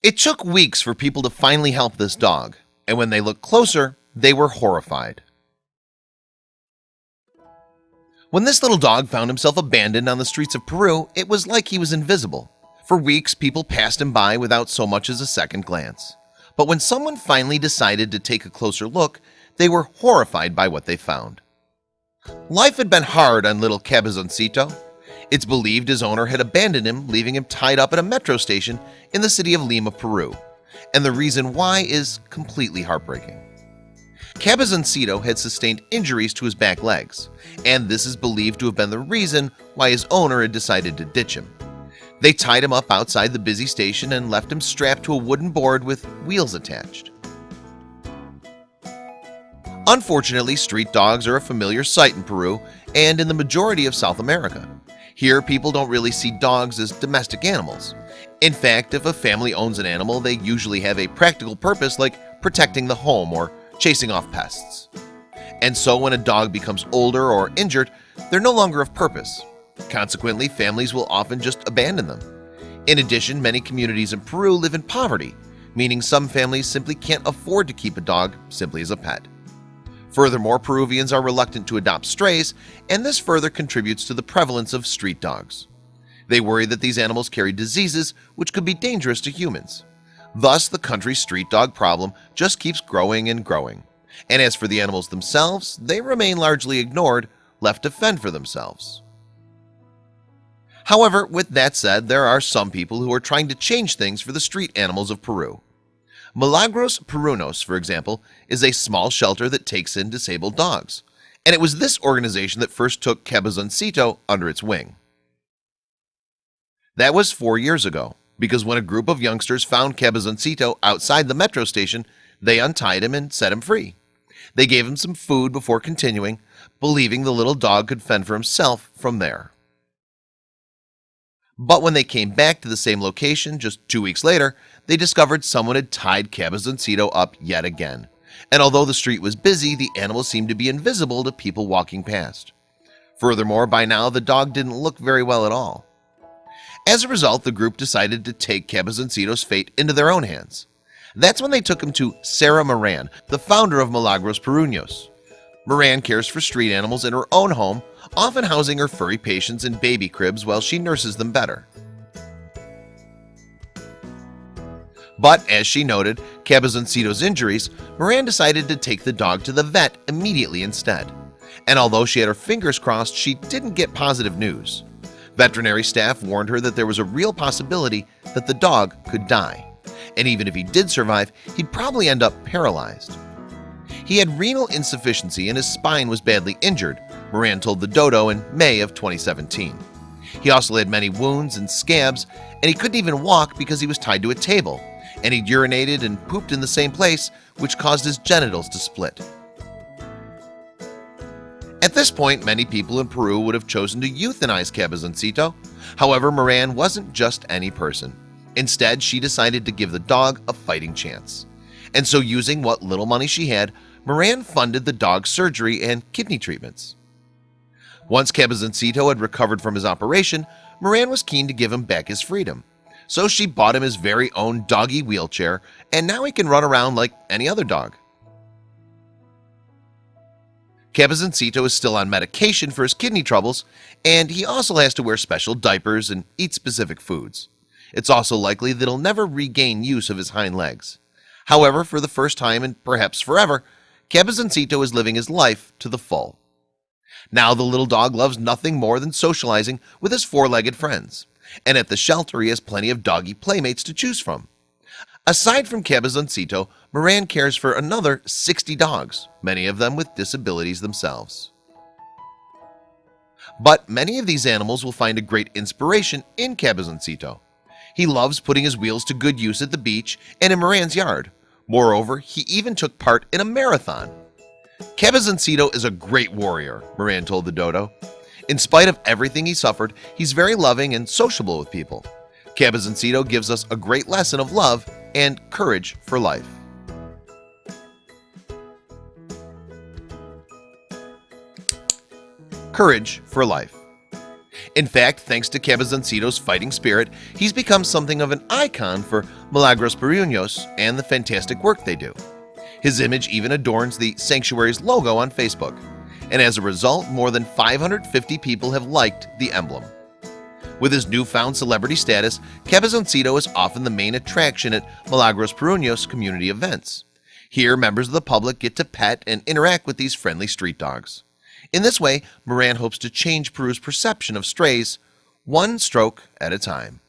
It took weeks for people to finally help this dog and when they looked closer they were horrified. When this little dog found himself abandoned on the streets of Peru It was like he was invisible. For weeks people passed him by without so much as a second glance. But when someone finally decided to take a closer look they were horrified by what they found. Life had been hard on little Cabezoncito it's believed his owner had abandoned him leaving him tied up at a metro station in the city of Lima, Peru. And the reason why is completely heartbreaking. Cabezoncito had sustained injuries to his back legs and this is believed to have been the reason why his owner had decided to ditch him. They tied him up outside the busy station and left him strapped to a wooden board with wheels attached. Unfortunately street dogs are a familiar sight in Peru and in the majority of South America here people don't really see dogs as domestic animals. In fact if a family owns an animal They usually have a practical purpose like protecting the home or chasing off pests. And so when a dog becomes older or injured they're no longer of purpose. Consequently families will often just abandon them. In addition many communities in Peru live in poverty meaning some families simply can't afford to keep a dog simply as a pet Furthermore Peruvians are reluctant to adopt strays and this further contributes to the prevalence of street dogs. They worry that these animals carry diseases which could be dangerous to humans. Thus the country's street dog problem just keeps growing and growing. And as for the animals themselves they remain largely ignored left to fend for themselves. However with that said there are some people who are trying to change things for the street animals of Peru Milagros Perrunos for example is a small shelter that takes in disabled dogs. And it was this organization that first took Cabezoncito under its wing. That was four years ago because when a group of youngsters found Cabezoncito outside the metro station they untied him and set him free. They gave him some food before continuing believing the little dog could fend for himself from there But when they came back to the same location just two weeks later they discovered someone had tied Cabezoncito up yet again. And although the street was busy the animal seemed to be invisible to people walking past. Furthermore by now the dog didn't look very well at all. As a result the group decided to take Cabezoncito's fate into their own hands. That's when they took him to Sarah Moran the founder of Milagros Perrunos. Moran cares for street animals in her own home often housing her furry patients in baby cribs while she nurses them better. But as she noted Cabezoncito's injuries Moran decided to take the dog to the vet immediately instead. And although she had her fingers crossed she didn't get positive news. Veterinary staff warned her that there was a real possibility that the dog could die. And even if he did survive he'd probably end up paralyzed. He had renal insufficiency and his spine was badly injured Moran told the dodo in May of 2017 He also had many wounds and scabs and he couldn't even walk because he was tied to a table and he urinated and pooped in the same place which caused his genitals to split. At this point many people in Peru would have chosen to euthanize Cabezoncito. However Moran wasn't just any person. Instead she decided to give the dog a fighting chance. And so using what little money she had Moran funded the dog's surgery and kidney treatments Once Cabezoncito had recovered from his operation Moran was keen to give him back his freedom. So she bought him his very own doggy wheelchair and now he can run around like any other dog. Cabezoncito is still on medication for his kidney troubles and he also has to wear special diapers and eat specific foods. It's also likely that he'll never regain use of his hind legs. However for the first time and perhaps forever Cabezoncito is living his life to the full Now the little dog loves nothing more than socializing with his four-legged friends and at the shelter he has plenty of doggy playmates to choose from Aside from Cabezoncito, Moran cares for another 60 dogs, many of them with disabilities themselves. But many of these animals will find a great inspiration in Cabezoncito. He loves putting his wheels to good use at the beach and in Moran's yard. Moreover, he even took part in a marathon. Cabezoncito is a great warrior, Moran told the dodo. In spite of everything he suffered, he's very loving and sociable with people. Cabezoncito gives us a great lesson of love and courage for life. Courage for life In fact, thanks to Cabezoncito's fighting spirit, he's become something of an icon for Milagros Perrunos and the fantastic work they do. His image even adorns the Sanctuary's logo on Facebook, and as a result, more than 550 people have liked the emblem. With his newfound celebrity status, Cabezoncito is often the main attraction at Milagros Perrunos community events. Here, members of the public get to pet and interact with these friendly street dogs. In this way, Moran hopes to change Peru's perception of strays one stroke at a time.